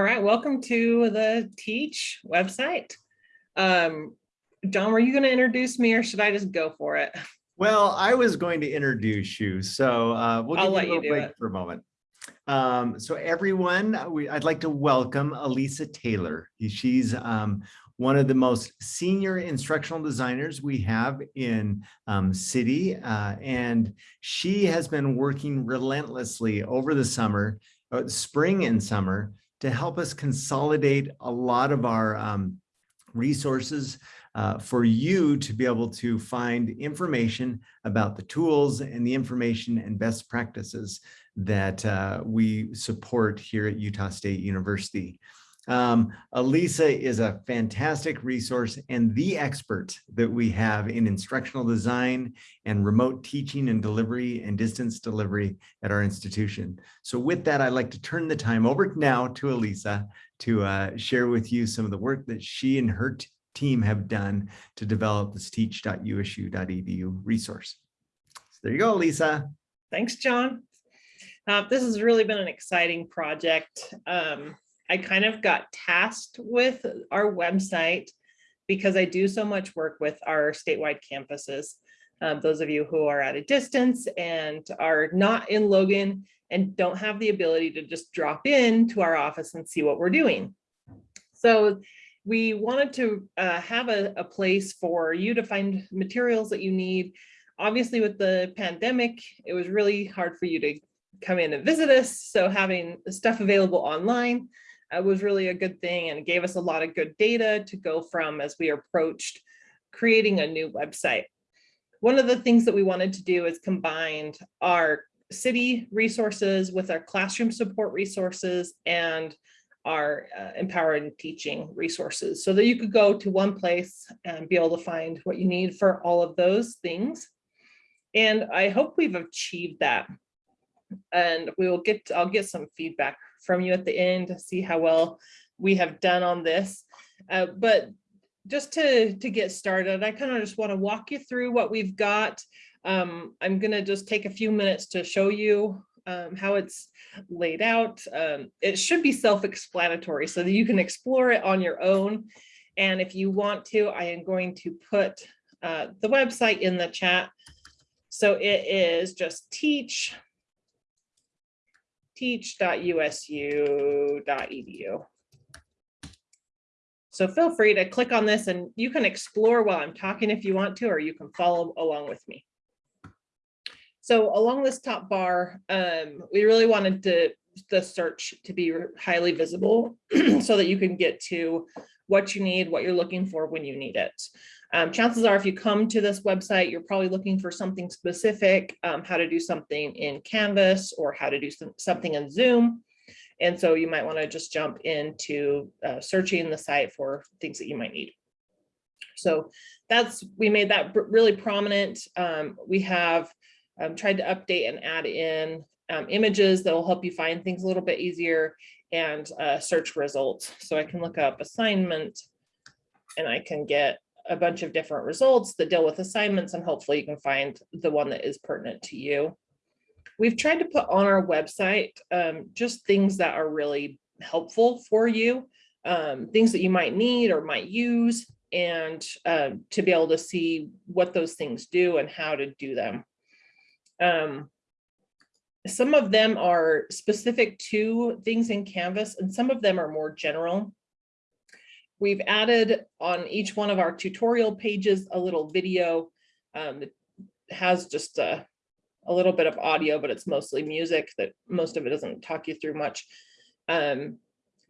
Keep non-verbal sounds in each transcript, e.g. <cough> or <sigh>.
All right, welcome to the Teach website. Um, John, were you going to introduce me or should I just go for it? Well, I was going to introduce you, so uh, we'll I'll give you a you little do break it. for a moment. Um, so everyone, we, I'd like to welcome Elisa Taylor. She's um, one of the most senior instructional designers we have in um, CIDI, uh, and she has been working relentlessly over the summer, uh, spring and summer, to help us consolidate a lot of our um, resources uh, for you to be able to find information about the tools and the information and best practices that uh, we support here at Utah State University. Um, Elisa is a fantastic resource and the expert that we have in instructional design and remote teaching and delivery and distance delivery at our institution. So with that, I'd like to turn the time over now to Elisa to uh, share with you some of the work that she and her team have done to develop this teach.usu.edu resource. So there you go, Lisa. Thanks, John. Uh, this has really been an exciting project. Um, I kind of got tasked with our website because I do so much work with our statewide campuses. Um, those of you who are at a distance and are not in Logan and don't have the ability to just drop in to our office and see what we're doing. So we wanted to uh, have a, a place for you to find materials that you need. Obviously with the pandemic, it was really hard for you to come in and visit us. So having stuff available online uh, was really a good thing and gave us a lot of good data to go from as we approached creating a new website. One of the things that we wanted to do is combine our CIDI resources with our classroom support resources and our uh, empowering teaching resources so that you could go to one place and be able to find what you need for all of those things. And I hope we've achieved that. And we will get, I'll get some feedback from you at the end to see how well we have done on this. Uh, but just to, to get started, I kind of just want to walk you through what we've got. Um, I'm going to just take a few minutes to show you um, how it's laid out. Um, it should be self-explanatory so that you can explore it on your own. And if you want to, I am going to put uh, the website in the chat. So it is just teach teach.usu.edu. So feel free to click on this and you can explore while I'm talking if you want to, or you can follow along with me. So along this top bar, um, we really wanted to, the search to be highly visible <clears throat> so that you can get to what you need, what you're looking for when you need it. Um, chances are if you come to this website, you're probably looking for something specific, um, how to do something in Canvas or how to do some, something in Zoom. And so you might want to just jump into uh, searching the site for things that you might need. So that's, we made that really prominent. Um, we have um, tried to update and add in um, images that will help you find things a little bit easier and uh, search results. So I can look up assignment and I can get a bunch of different results that deal with assignments and hopefully you can find the one that is pertinent to you. We've tried to put on our website um, just things that are really helpful for you, um, things that you might need or might use and uh, to be able to see what those things do and how to do them. Um, some of them are specific to things in Canvas and some of them are more general. We've added on each one of our tutorial pages a little video um, that has just a, a little bit of audio, but it's mostly music that most of it doesn't talk you through much. Um,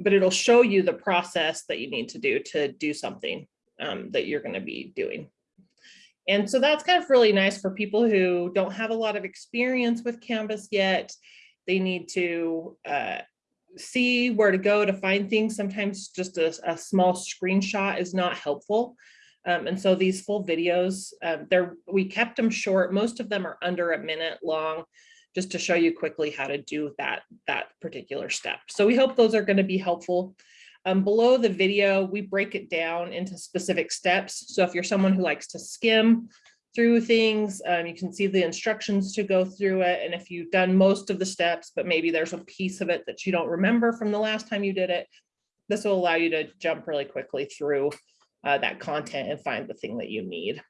but it'll show you the process that you need to do to do something um, that you're going to be doing. And so that's kind of really nice for people who don't have a lot of experience with Canvas yet. They need to uh, see where to go to find things. Sometimes just a, a small screenshot is not helpful. Um, and so these full videos, um, they're, we kept them short. Most of them are under a minute long, just to show you quickly how to do that, that particular step. So we hope those are going to be helpful. Um, below the video, we break it down into specific steps. So if you're someone who likes to skim, through things. Um, you can see the instructions to go through it. And if you've done most of the steps, but maybe there's a piece of it that you don't remember from the last time you did it, this will allow you to jump really quickly through uh, that content and find the thing that you need.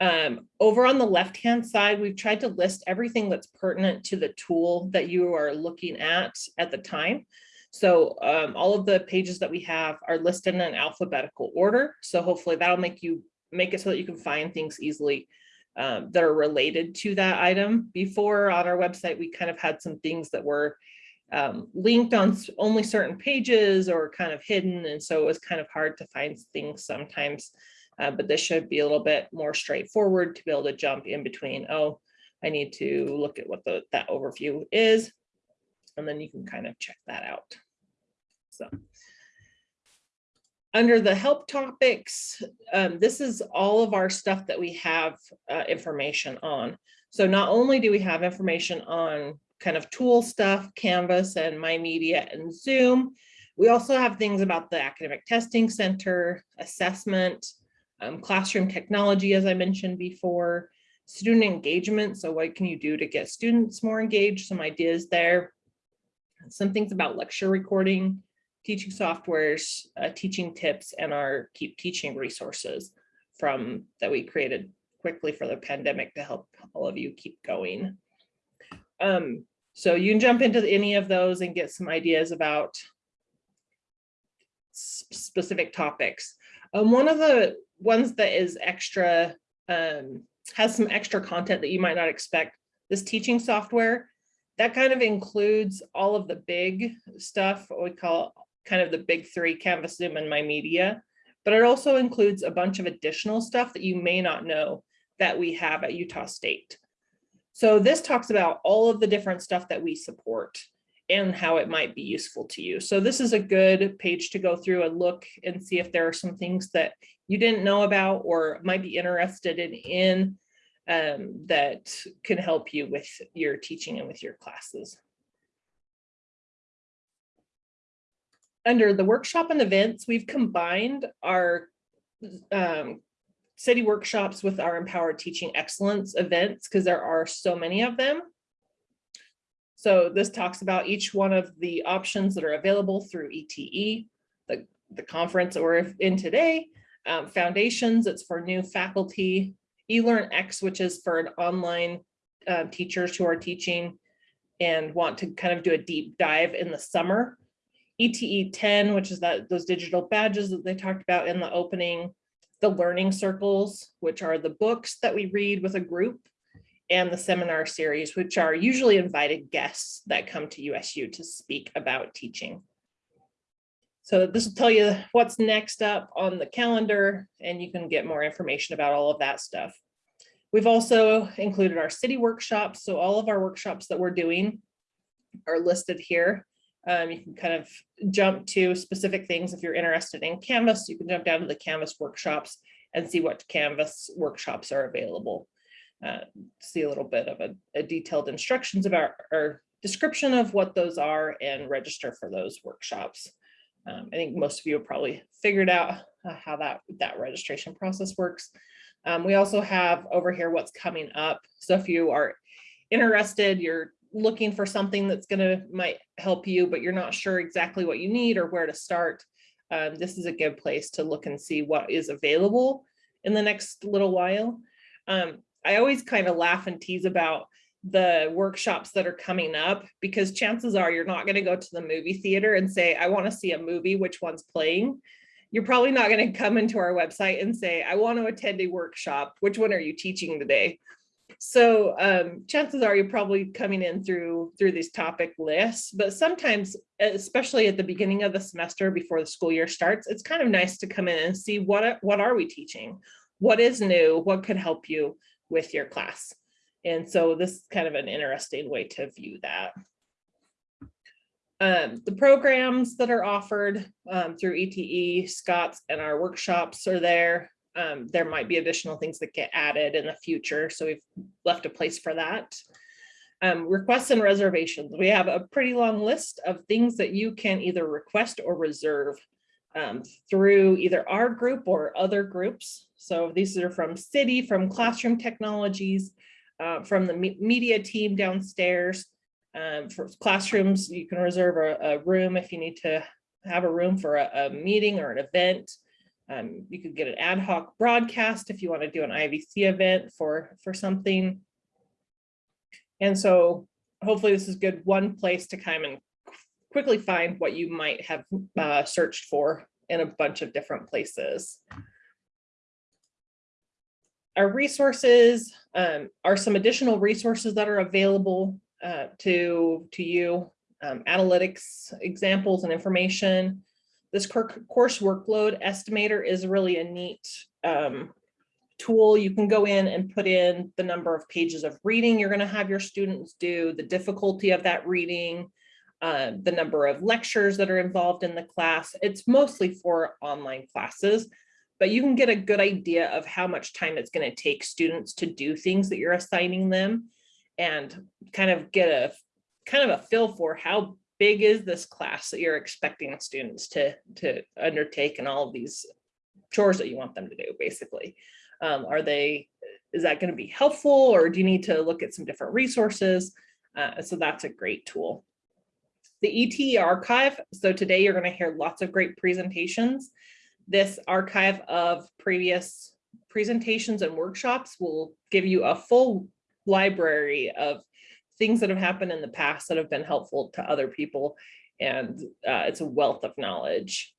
Um, over on the left-hand side, we've tried to list everything that's pertinent to the tool that you are looking at at the time. So um, all of the pages that we have are listed in an alphabetical order. So hopefully that'll make you make it so that you can find things easily um, that are related to that item. Before on our website, we kind of had some things that were um, linked on only certain pages or kind of hidden. And so it was kind of hard to find things sometimes. Uh, but this should be a little bit more straightforward to be able to jump in between, oh, I need to look at what the, that overview is. And then you can kind of check that out. So. Under the help topics, um, this is all of our stuff that we have uh, information on. So not only do we have information on kind of tool stuff, Canvas and My Media and Zoom, we also have things about the Academic Testing Center, assessment, um, classroom technology, as I mentioned before, student engagement. So what can you do to get students more engaged? Some ideas there. Some things about lecture recording, teaching softwares, uh, teaching tips, and our keep teaching resources from that we created quickly for the pandemic to help all of you keep going. Um, so you can jump into any of those and get some ideas about specific topics. Um, one of the ones that is extra, um, has some extra content that you might not expect, this teaching software, that kind of includes all of the big stuff, we call kind of the big three, Canvas, Zoom, and My Media. But it also includes a bunch of additional stuff that you may not know that we have at Utah State. So this talks about all of the different stuff that we support and how it might be useful to you. So this is a good page to go through and look and see if there are some things that you didn't know about or might be interested in, in um, that can help you with your teaching and with your classes. Under the workshop and events, we've combined our um, CIDI workshops with our empowered teaching excellence events because there are so many of them. So this talks about each one of the options that are available through ETE, the, the conference or in today, um, foundations, it's for new faculty, eLearnX, which is for an online uh, teachers who are teaching and want to kind of do a deep dive in the summer. ETE 10, which is that those digital badges that they talked about in the opening, the learning circles, which are the books that we read with a group, and the seminar series, which are usually invited guests that come to USU to speak about teaching. So this will tell you what's next up on the calendar, and you can get more information about all of that stuff. We've also included our CIDI workshops, so all of our workshops that we're doing are listed here. Um, you can kind of jump to specific things. If you're interested in Canvas, you can jump down to the Canvas workshops and see what Canvas workshops are available. Uh, see a little bit of a, a detailed instructions about or description of what those are and register for those workshops. Um, I think most of you have probably figured out uh, how that, that registration process works. Um, we also have over here what's coming up. So if you are interested, you're looking for something that's gonna might help you, but you're not sure exactly what you need or where to start, um, this is a good place to look and see what is available in the next little while. Um, I always kind of laugh and tease about the workshops that are coming up because chances are you're not going to go to the movie theater and say, I want to see a movie, which one's playing. You're probably not going to come into our website and say, I want to attend a workshop. Which one are you teaching today? So um, chances are you're probably coming in through through these topic lists, but sometimes, especially at the beginning of the semester before the school year starts, it's kind of nice to come in and see what, what are we teaching? What is new? What could help you with your class? And so this is kind of an interesting way to view that. Um, the programs that are offered um, through ETE, Scott's and our workshops are there. Um, there might be additional things that get added in the future. So we've left a place for that. Um, requests and reservations. We have a pretty long list of things that you can either request or reserve um, through either our group or other groups. So these are from CIDI, from Classroom Technologies, uh, from the me- media team downstairs. Um, for classrooms, you can reserve a, a room if you need to have a room for a, a meeting or an event. Um, you could get an ad hoc broadcast if you want to do an IVC event for, for something. And so hopefully this is good, one place to come and quickly find what you might have uh, searched for in a bunch of different places. Our resources um, are some additional resources that are available uh, to, to you. Um, analytics, examples and information. This course workload estimator is really a neat um, tool. You can go in and put in the number of pages of reading you're gonna have your students do, the difficulty of that reading, uh, the number of lectures that are involved in the class. It's mostly for online classes, but you can get a good idea of how much time it's going to take students to do things that you're assigning them and kind of get a kind of a feel for how big is this class that you're expecting students to to undertake and all of these chores that you want them to do basically um, are they is that going to be helpful or do you need to look at some different resources uh, so that's a great tool the ET archive. So today you're going to hear lots of great presentations. This archive of previous presentations and workshops will give you a full library of things that have happened in the past that have been helpful to other people. And uh, it's a wealth of knowledge.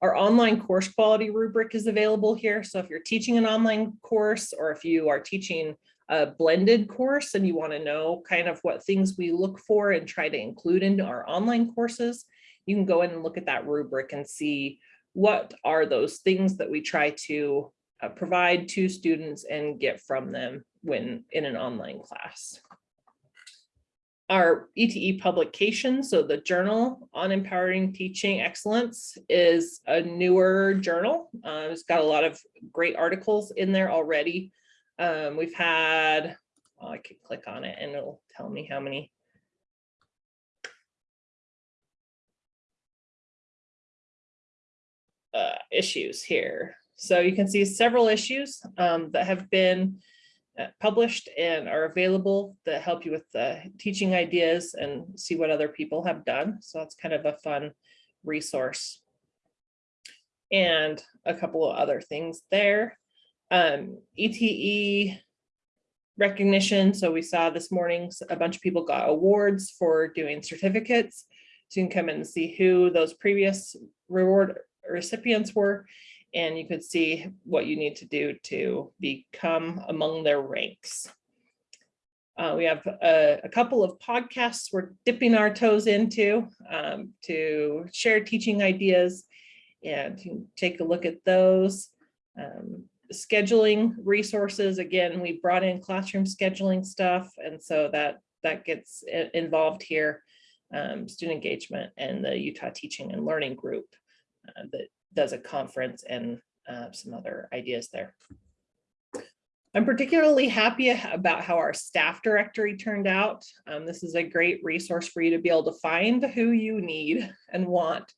Our online course quality rubric is available here. So if you're teaching an online course or if you are teaching a blended course and you want to know kind of what things we look for and try to include into our online courses, you can go in and look at that rubric and see what are those things that we try to uh, provide to students and get from them when in an online class. Our ETE publication, so the Journal on Empowering Teaching Excellence is a newer journal. Uh, it's got a lot of great articles in there already. Um, we've had, I can click on it and it'll tell me how many. Uh, issues here. So you can see several issues um, that have been published and are available that help you with the teaching ideas and see what other people have done. So that's kind of a fun resource. And a couple of other things there um, ETE recognition. So we saw this morning, a bunch of people got awards for doing certificates. So you can come in and see who those previous reward recipients were. And you could see what you need to do to become among their ranks. Uh, we have a, a, couple of podcasts we're dipping our toes into um, to share teaching ideas and take a look at those. Um, scheduling resources, again, we brought in classroom scheduling stuff, and so that that gets involved here. Um, student engagement and the Utah Teaching and Learning Group uh, that does a conference and uh, some other ideas there. I'm particularly happy about how our staff directory turned out. Um, this is a great resource for you to be able to find who you need and want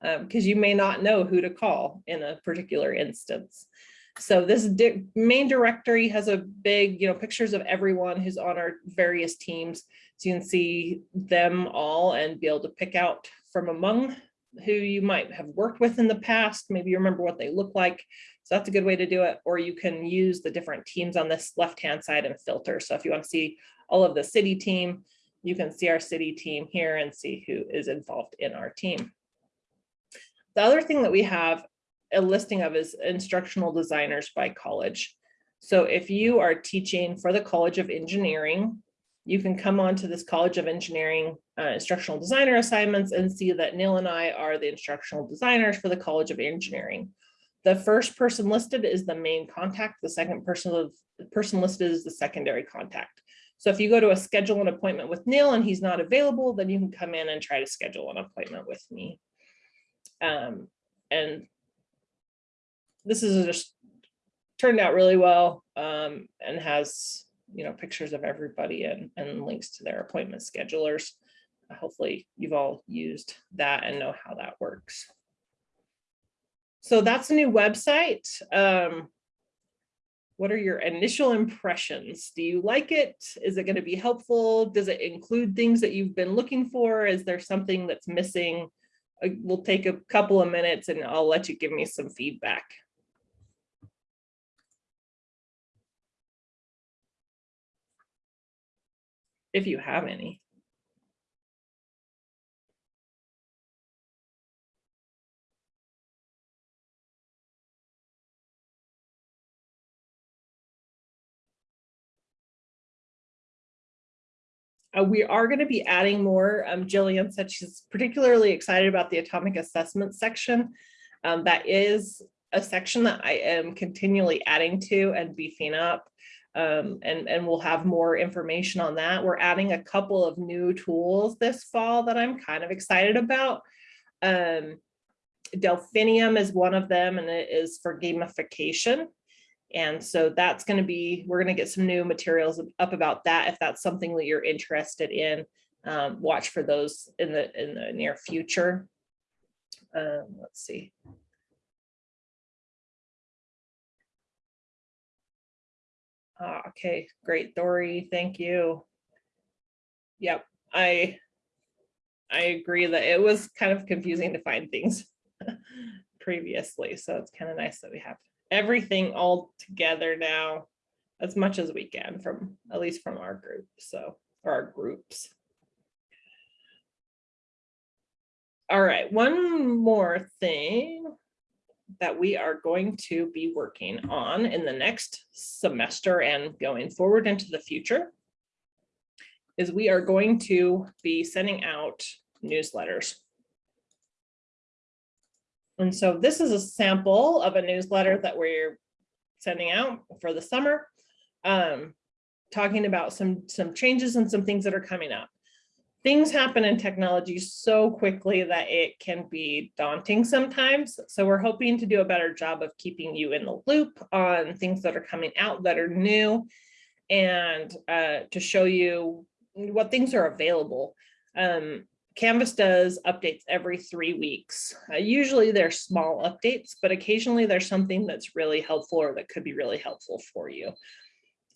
because um, you may not know who to call in a particular instance. So this di main directory has a big, you know, pictures of everyone who's on our various teams. So you can see them all and be able to pick out from among who you might have worked with in the past. Maybe you remember what they look like. So that's a good way to do it. Or you can use the different teams on this left-hand side and filter. So if you want to see all of the CIDI team, you can see our CIDI team here and see who is involved in our team. The other thing that we have a listing of is instructional designers by college. So if you are teaching for the College of Engineering, you can come on to this College of Engineering uh, instructional designer assignments and see that Neil and I are the instructional designers for the College of Engineering. The first person listed is the main contact. The second person, the person listed is the secondary contact. So if you go to a schedule an appointment with Neil and he's not available, then you can come in and try to schedule an appointment with me. Um, and this is just turned out really well um, and has you know pictures of everybody and, and links to their appointment schedulers. Hopefully you've all used that and know how that works. So that's a new website. Um, What are your initial impressions? Do you like it? Is it going to be helpful? Does it include things that you've been looking for? Is there something that's missing? Uh, We'll take a couple of minutes and I'll let you give me some feedback. If you have any. Uh, we are going to be adding more. Um, Jillian said she's particularly excited about the atomic assessment section. Um, that is a section that I am continually adding to and beefing up. Um, and, and we'll have more information on that. We're adding a couple of new tools this fall that I'm kind of excited about. Um, Delphinium is one of them and it is for gamification. And so that's going to be, we're going to get some new materials up about that. If that's something that you're interested in, um, watch for those in the, in the near future. Um, let's see. Ah, okay, great, Dory, thank you. Yep, I, I agree that it was kind of confusing to find things <laughs> previously, so it's kind of nice that we have everything all together now as much as we can from, at least from our group, so, or our groups. All right, one more thing that we are going to be working on in the next semester and going forward into the future is we are going to be sending out newsletters. And so this is a sample of a newsletter that we're sending out for the summer. Um, talking about some, some changes and some things that are coming up. Things happen in technology so quickly that it can be daunting sometimes. So we're hoping to do a better job of keeping you in the loop on things that are coming out that are new and uh, to show you what things are available. Um, Canvas does updates every three weeks. Uh, usually they're small updates, but occasionally there's something that's really helpful or that could be really helpful for you.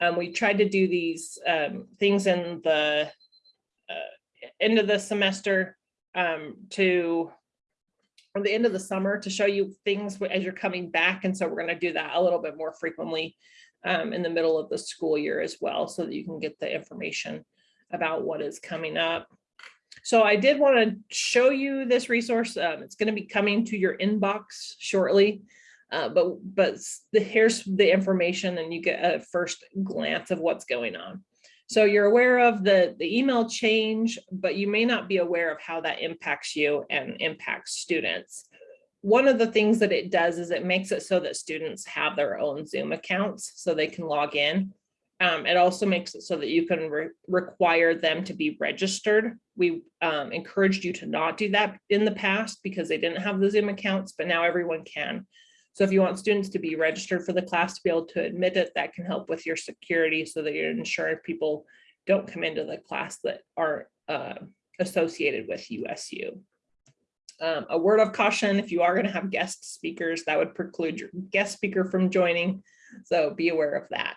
Um, we tried to do these um, things in the uh, end of the semester um, to or the end of the summer to show you things as you're coming back. And so we're going to do that a little bit more frequently um, in the middle of the school year as well, so that you can get the information about what is coming up. So I did want to show you this resource. Um, it's going to be coming to your inbox shortly. Uh, but but the, here's the information and you get a first glance of what's going on. So you're aware of the, the email change, but you may not be aware of how that impacts you and impacts students. One of the things that it does is it makes it so that students have their own Zoom accounts so they can log in. Um, it also makes it so that you can re require them to be registered. We um, encouraged you to not do that in the past because they didn't have the Zoom accounts, but now everyone can. So if you want students to be registered for the class to be able to admit it, that can help with your security so that you're ensuring people don't come into the class that are uh, associated with USU. Um, a word of caution, if you are going to have guest speakers, that would preclude your guest speaker from joining. So be aware of that.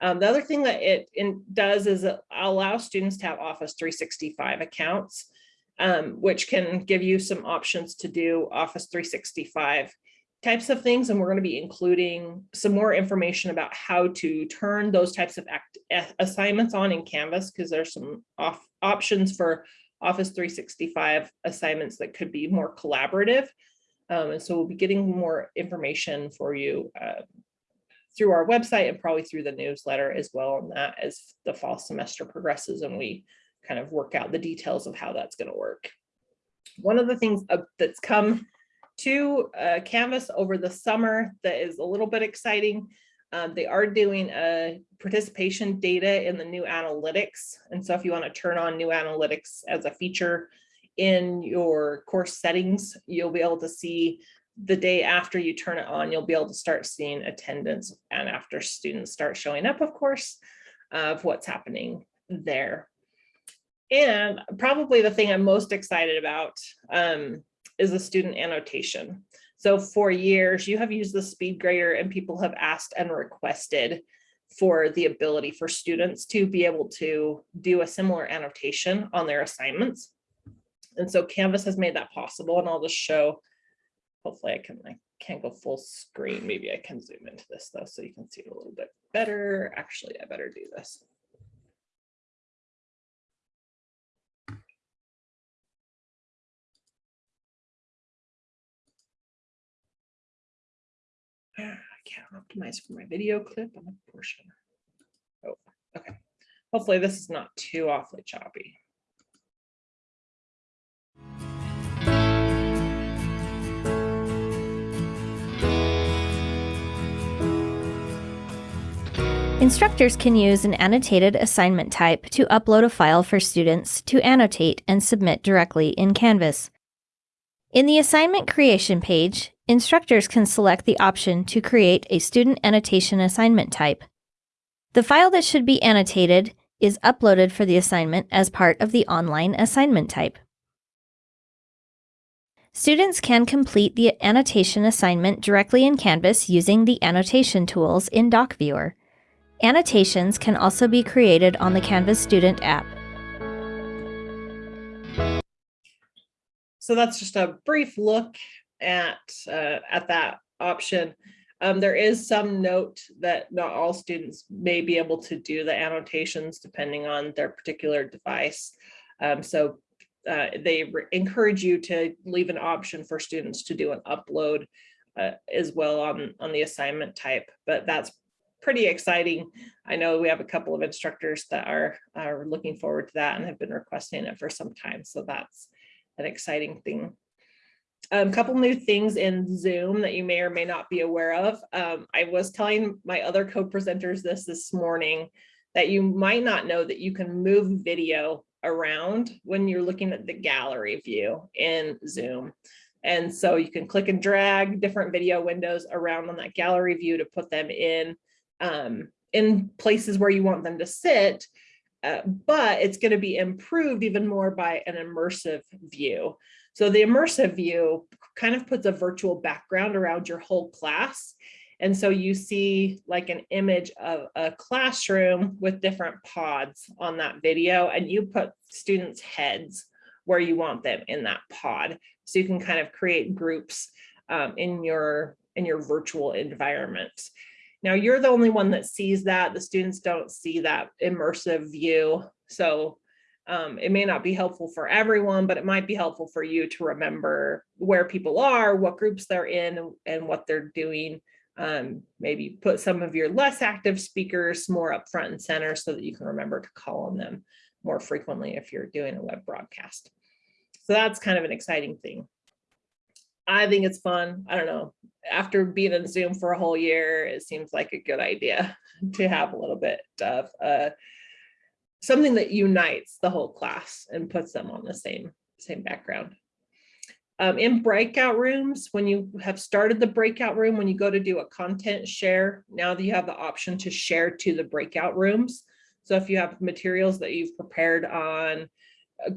Um, the other thing that it does is it allows students to have Office 365 accounts, um, which can give you some options to do Office 365 types of things. And we're going to be including some more information about how to turn those types of assignments on in Canvas, because there's some off, options for Office 365 assignments that could be more collaborative. Um, and so we'll be getting more information for you uh, through our website and probably through the newsletter as well on that as the fall semester progresses and we kind of work out the details of how that's going to work. One of the things uh, that's come to uh, Canvas over the summer that is a little bit exciting. Um, they are doing a participation data in the new analytics. And so if you want to turn on new analytics as a feature in your course settings, you'll be able to see the day after you turn it on, you'll be able to start seeing attendance and after students start showing up, of course, of what's happening there. And probably the thing I'm most excited about um, is a student annotation. So for years, you have used the speed grader and people have asked and requested for the ability for students to be able to do a similar annotation on their assignments. And so Canvas has made that possible and I'll just show, hopefully I can, I can't go full screen. Maybe I can zoom into this though, so you can see it a little bit better. Actually, I better do this. I can't optimize for my video clip on a portion. Oh, okay. Hopefully this is not too awfully choppy. Instructors can use an annotated assignment type to upload a file for students to annotate and submit directly in Canvas. In the assignment creation page, instructors can select the option to create a student annotation assignment type. The file that should be annotated is uploaded for the assignment as part of the online assignment type. Students can complete the annotation assignment directly in Canvas using the annotation tools in DocViewer. Annotations can also be created on the Canvas Student app. So that's just a brief look at, uh, at that option. Um, there is some note that not all students may be able to do the annotations depending on their particular device. Um, so uh, they encourage you to leave an option for students to do an upload uh, as well on, on the assignment type, but that's pretty exciting. I know we have a couple of instructors that are, are looking forward to that and have been requesting it for some time. So that's an exciting thing. A um, couple new things in Zoom that you may or may not be aware of. Um, I was telling my other co-presenters this this morning that you might not know that you can move video around when you're looking at the gallery view in Zoom. And so you can click and drag different video windows around on that gallery view to put them in um, in places where you want them to sit, uh, but it's going to be improved even more by an immersive view. So the immersive view kind of puts a virtual background around your whole class. And so you see like an image of a classroom with different pods on that video and you put students' heads where you want them in that pod. So you can kind of create groups um, in your in your virtual environment. Now you're the only one that sees that. The students don't see that immersive view. So um, it may not be helpful for everyone, but it might be helpful for you to remember where people are, what groups they're in, and what they're doing. Um, maybe put some of your less active speakers more up front and center so that you can remember to call on them more frequently if you're doing a web broadcast. So that's kind of an exciting thing. I think it's fun. I don't know. After being in Zoom for a whole year, it seems like a good idea <laughs> to have a little bit of uh, something that unites the whole class and puts them on the same same background. Um, in breakout rooms, when you have started the breakout room, when you go to do a content share, now that you have the option to share to the breakout rooms. So if you have materials that you've prepared on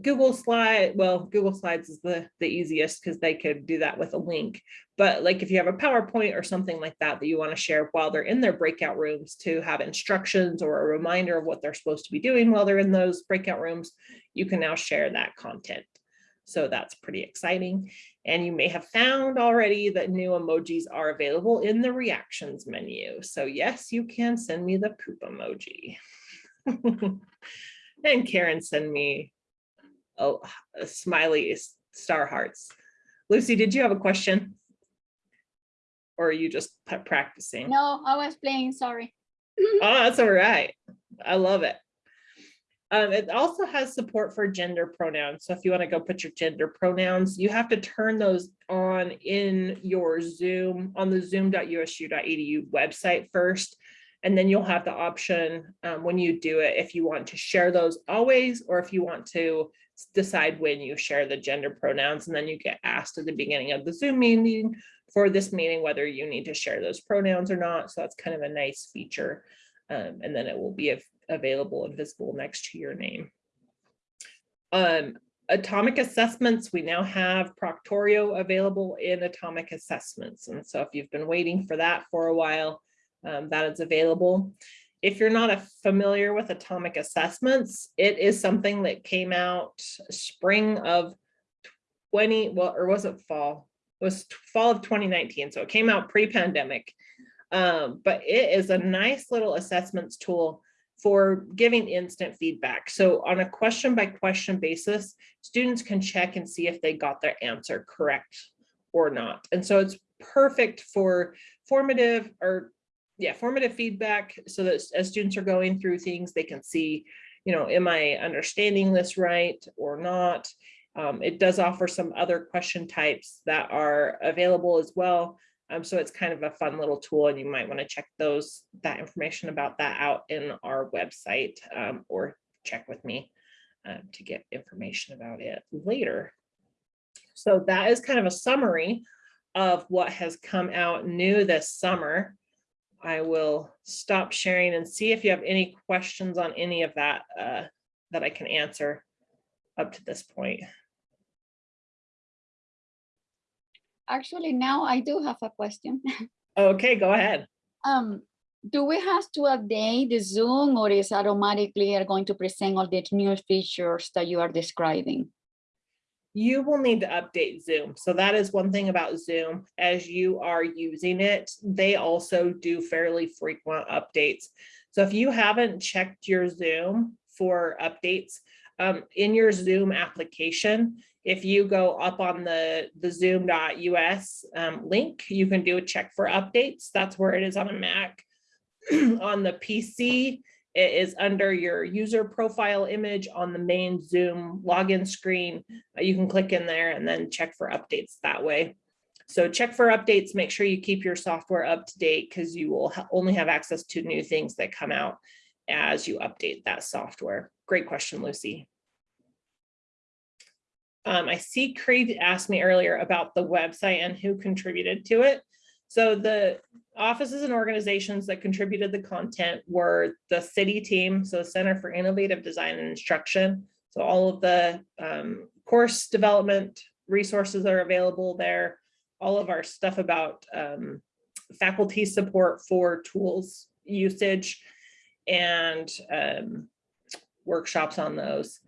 Google slide, well, Google Slides is the, the easiest because they could do that with a link. But like if you have a PowerPoint or something like that that you want to share while they're in their breakout rooms to have instructions or a reminder of what they're supposed to be doing while they're in those breakout rooms, you can now share that content. So that's pretty exciting. And you may have found already that new emojis are available in the reactions menu. So yes, you can send me the poop emoji. <laughs> and Karen send me oh, a smiley star hearts. Lucy, did you have a question? Or are you just practicing? No, I was playing, sorry. <laughs> oh, that's all right. I love it. Um, it also has support for gender pronouns. So if you want to go put your gender pronouns, you have to turn those on in your Zoom on the zoom.usu.edu website first. And then you'll have the option um, when you do it, if you want to share those always, or if you want to decide when you share the gender pronouns. And then you get asked at the beginning of the Zoom meeting for this meeting, whether you need to share those pronouns or not. So that's kind of a nice feature. Um, and then it will be available and visible next to your name. Um, atomic assessments, we now have Proctorio available in atomic assessments. And so if you've been waiting for that for a while, um, that is available. If you're not familiar with atomic assessments, it is something that came out spring of 20, well, or was it fall? It was fall of 2019. So it came out pre-pandemic. Um, but it is a nice little assessments tool for giving instant feedback. So on a question by question basis, students can check and see if they got their answer correct or not. And so it's perfect for formative or yeah, formative feedback so that as students are going through things, they can see, you know, am I understanding this right or not? Um, it does offer some other question types that are available as well. Um, so it's kind of a fun little tool and you might want to check those, that information about that out in our website um, or check with me um, to get information about it later. So that is kind of a summary of what has come out new this summer. I will stop sharing and see if you have any questions on any of that uh, that I can answer up to this point. Actually, now I do have a question. Okay, go ahead. Um, do we have to update the Zoom or is automatically are going to present all the new features that you are describing? You will need to update Zoom. So that is one thing about Zoom. As you are using it, they also do fairly frequent updates. So if you haven't checked your Zoom for updates, um, in your Zoom application, if you go up on the, the zoom.us um, link, you can do a check for updates. That's where it is on a Mac. <clears throat> on the PC, it is under your user profile image on the main Zoom login screen. Uh, You can click in there and then check for updates that way. So check for updates, make sure you keep your software up to date because you will only have access to new things that come out as you update that software. Great question, Lucy. Um, I see Creed asked me earlier about the website and who contributed to it. So the offices and organizations that contributed the content were the CIDI team, so the Center for Innovative Design and Instruction. So all of the um, course development resources are available there. All of our stuff about um, faculty support for tools usage and um, workshops on those.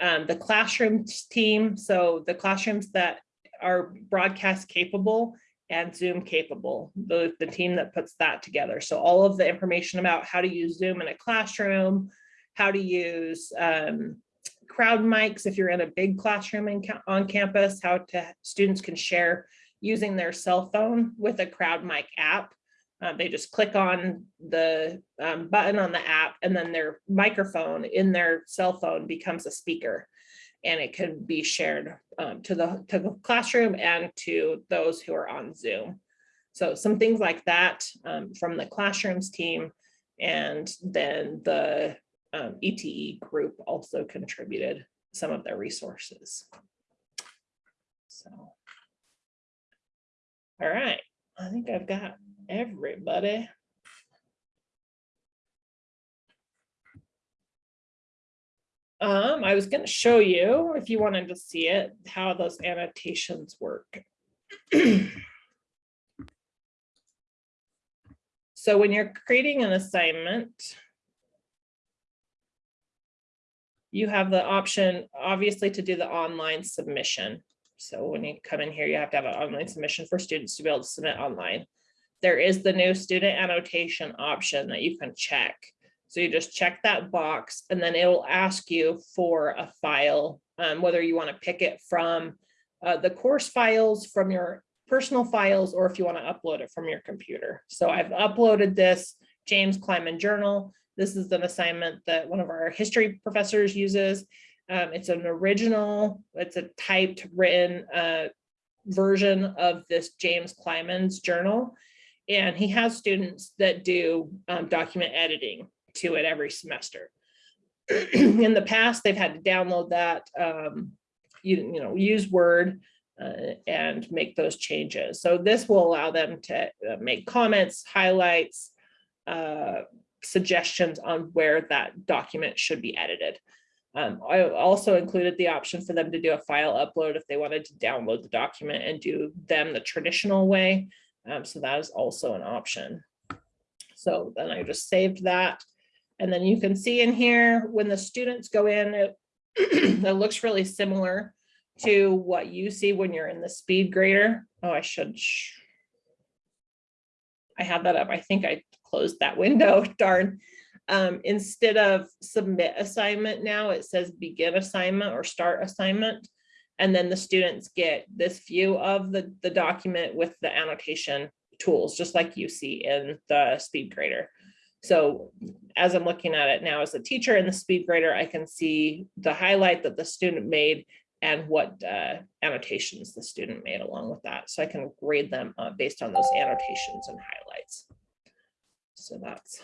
Um, the classroom team, so the classrooms that are broadcast capable and Zoom capable, the, the team that puts that together. So all of the information about how to use Zoom in a classroom, how to use um, crowd mics if you're in a big classroom in, on campus, how to students can share using their cell phone with a crowd mic app. Uh, they just click on the um, button on the app and then their microphone in their cell phone becomes a speaker. And it can be shared um, to the to the classroom and to those who are on Zoom. So some things like that um, from the classrooms team. And then the um, ETE group also contributed some of their resources. So. All right, I think I've got everybody. Um, I was gonna show you, if you wanted to see it, how those annotations work. So when you're creating an assignment, you have the option, obviously, to do the online submission. So when you come in here, you have to have an online submission for students to be able to submit online. There is the new student annotation option that you can check. So you just check that box and then it'll ask you for a file, um, whether you want to pick it from uh, the course files from your personal files, or if you want to upload it from your computer. So I've uploaded this James Kleiman journal. This is an assignment that one of our history professors uses. Um, it's an original, it's a typed written uh, version of this James Kleiman's journal. And he has students that do um, document editing to it every semester. <clears throat> In the past, they've had to download that, um, you, you know, use Word uh, and make those changes. So this will allow them to uh, make comments, highlights, uh, suggestions on where that document should be edited. Um, I also included the option for them to do a file upload if they wanted to download the document and do them the traditional way. Um, so that is also an option. So then I just saved that. And then you can see in here, when the students go in, it, <clears throat> it looks really similar to what you see when you're in the speed grader. Oh, I should. sh- I have that up. I think I closed that <laughs> window, darn. Um, instead of submit assignment now, it says begin assignment or start assignment. And then the students get this view of the, the document with the annotation tools, just like you see in the speed grader. So as I'm looking at it now as a teacher in the speed grader, I can see the highlight that the student made and what uh, annotations the student made along with that. So I can grade them uh, based on those annotations and highlights. So that's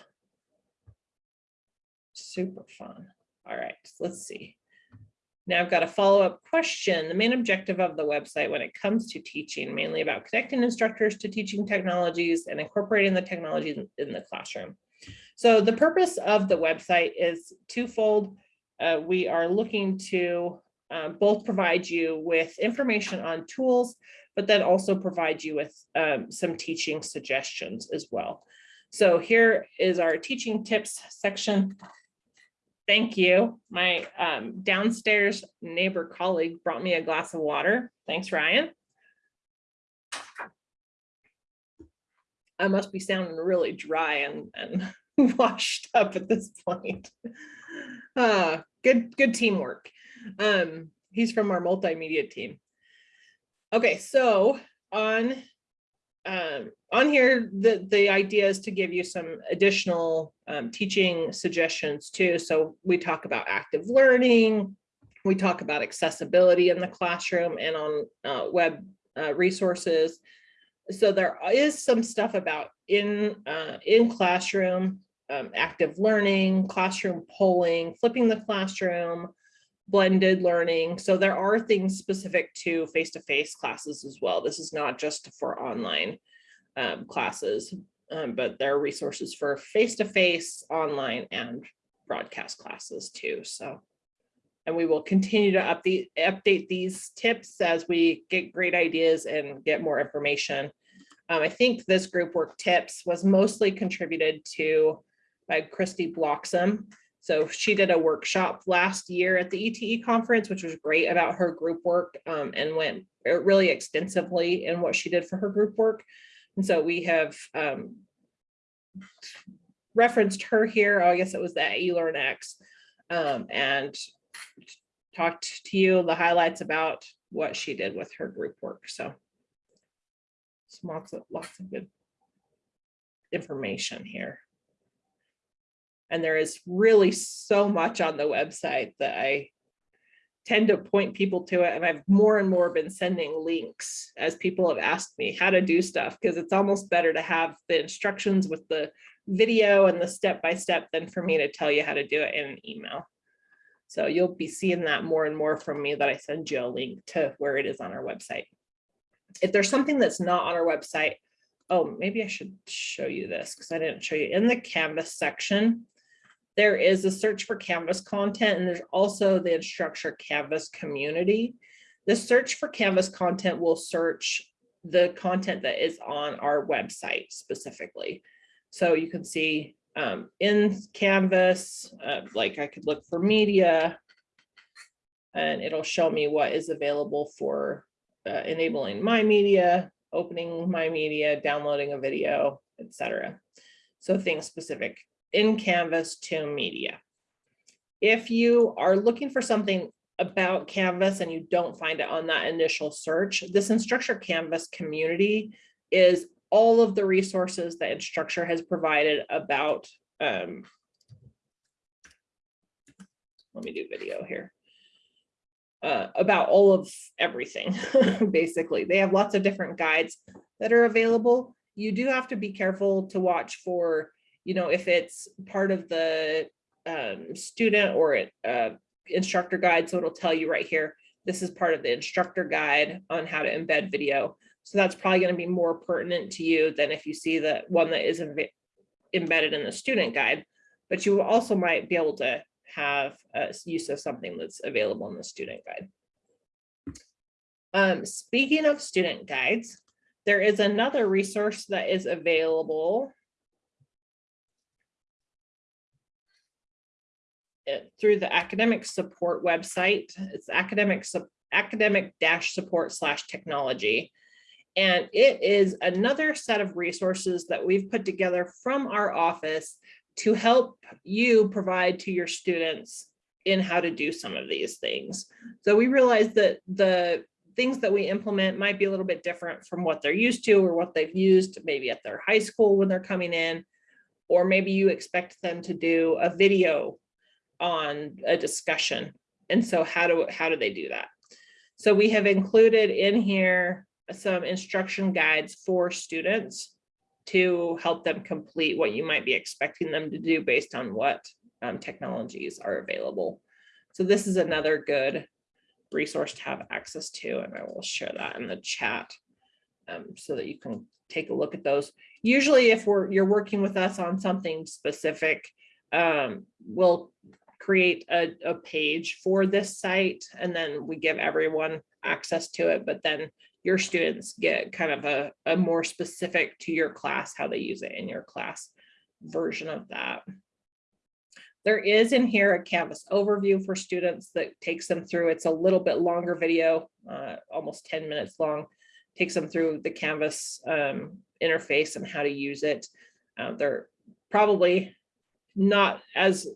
super fun. All right, let's see. Now I've got a follow-up question. The main objective of the website when it comes to teaching, mainly about connecting instructors to teaching technologies and incorporating the technologies in- in the classroom. So the purpose of the website is twofold. Uh, we are looking to uh, both provide you with information on tools, but then also provide you with um, some teaching suggestions as well. So here is our teaching tips section. Thank you. My um, downstairs neighbor colleague brought me a glass of water. Thanks, Ryan. I must be sounding really dry and, and <laughs> washed up at this point. Uh, good, good teamwork. Um, he's from our multimedia team. Okay, so on um, on here, the, the idea is to give you some additional um, teaching suggestions too. So we talk about active learning, we talk about accessibility in the classroom and on uh, web uh, resources. So there is some stuff about in uh, in classroom, um, active learning, classroom polling, flipping the classroom, blended learning. So there are things specific to face-to-face classes as well. This is not just for online um, classes, um, but there are resources for face-to-face, online, and broadcast classes too. So, and we will continue to update update these tips as we get great ideas and get more information. Um, I think this group work tips was mostly contributed to by Christy Bloxham. So she did a workshop last year at the ETE conference, which was great about her group work um, and went really extensively in what she did for her group work. And so we have um, referenced her here. Oh, I guess it was that eLearnX um, and talked to you the highlights about what she did with her group work. So some lots of lots of good information here. And there is really so much on the website that I tend to point people to it. And I've more and more been sending links as people have asked me how to do stuff, because it's almost better to have the instructions with the video and the step-by-step than for me to tell you how to do it in an email. So you'll be seeing that more and more from me that I send you a link to where it is on our website. If there's something that's not on our website, oh, maybe I should show you this because I didn't show you in the Canvas section there is a search for Canvas content and there's also the Instructure Canvas community. The search for Canvas content will search the content that is on our website specifically. So you can see um, in Canvas, uh, like I could look for media and it'll show me what is available for uh, enabling my media, opening my media, downloading a video, etc. So things specific in Canvas to media. If you are looking for something about Canvas and you don't find it on that initial search, this Instructure Canvas community is all of the resources that Instructure has provided about, um, let me do video here, uh, about all of everything, <laughs> basically. They have lots of different guides that are available. You do have to be careful to watch for you know, if it's part of the um, student or it, uh, instructor guide, so it'll tell you right here, this is part of the instructor guide on how to embed video. So that's probably going to be more pertinent to you than if you see the one that is embedded in the student guide. But you also might be able to have a use of something that's available in the student guide. Um, speaking of student guides, there is another resource that is available uh, through the academic support website. It's academic, academic dash support slash technology. And it is another set of resources that we've put together from our office to help you provide to your students in how to do some of these things. So we realize that the things that we implement might be a little bit different from what they're used to or what they've used maybe at their high school when they're coming in. Or maybe you expect them to do a video on a discussion. And so how do, how do they do that? So we have included in here some instruction guides for students to help them complete what you might be expecting them to do based on what um, technologies are available. So this is another good resource to have access to, and I will share that in the chat um, so that you can take a look at those. Usually if we're you're working with us on something specific, um, we'll create a, a page for this site and then we give everyone access to it, but then your students get kind of a, a more specific to your class, how they use it in your class version of that. There is in here a Canvas overview for students that takes them through. It's a little bit longer video, uh, almost 10 minutes long, takes them through the Canvas um, interface and how to use it. Uh, they're probably not as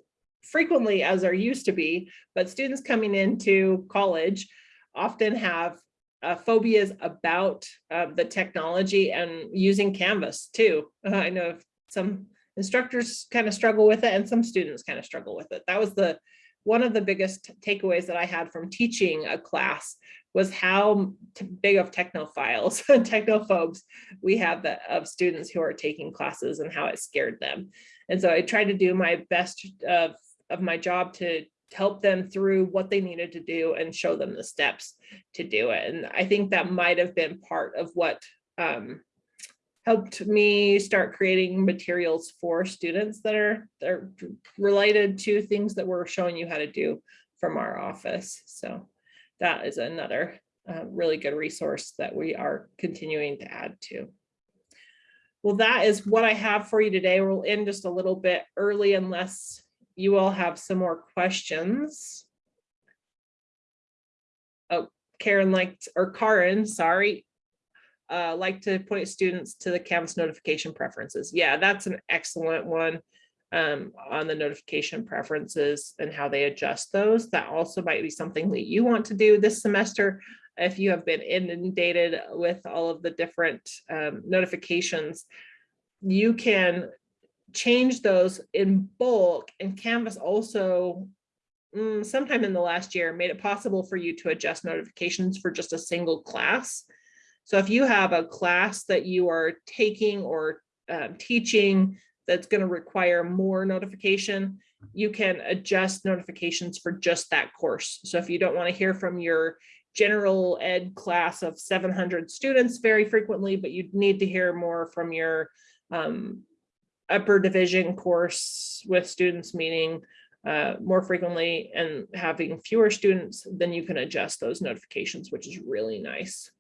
frequently as there used to be, but students coming into college often have uh, phobias about uh, the technology and using Canvas too. Uh, <laughs> I know some instructors kind of struggle with it and some students kind of struggle with it. That was the one of the biggest takeaways that I had from teaching a class was how big of technophiles and <laughs> technophobes we have that of students who are taking classes and how it scared them. And so I tried to do my best of, of my job to help them through what they needed to do and show them the steps to do it. And I think that might have been part of what um, helped me start creating materials for students that are, that are related to things that we're showing you how to do from our office. So that is another uh, really good resource that we are continuing to add to. Well, that is what I have for you today. We'll end just a little bit early unless you all have some more questions. Oh, Karen liked, or Karen, sorry, uh, like to point students to the Canvas notification preferences. Yeah, that's an excellent one um, on the notification preferences and how they adjust those. That also might be something that you want to do this semester if you have been inundated with all of the different um, notifications. You can change those in bulk and Canvas also mm, sometime in the last year made it possible for you to adjust notifications for just a single class. So if you have a class that you are taking or um, teaching that's going to require more notification, you can adjust notifications for just that course. So if you don't want to hear from your general ed class of 700 students very frequently, but you need to hear more from your um, upper division course with students meeting uh, more frequently and having fewer students, then you can adjust those notifications, which is really nice.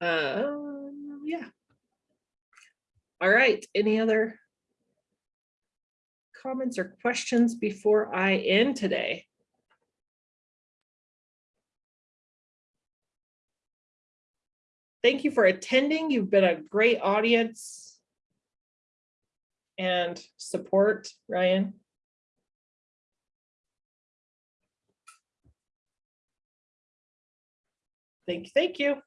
Um, yeah. All right, any other comments or questions before I end today? Thank you for attending. You've been a great audience and support, Ryan. Thank you, thank you.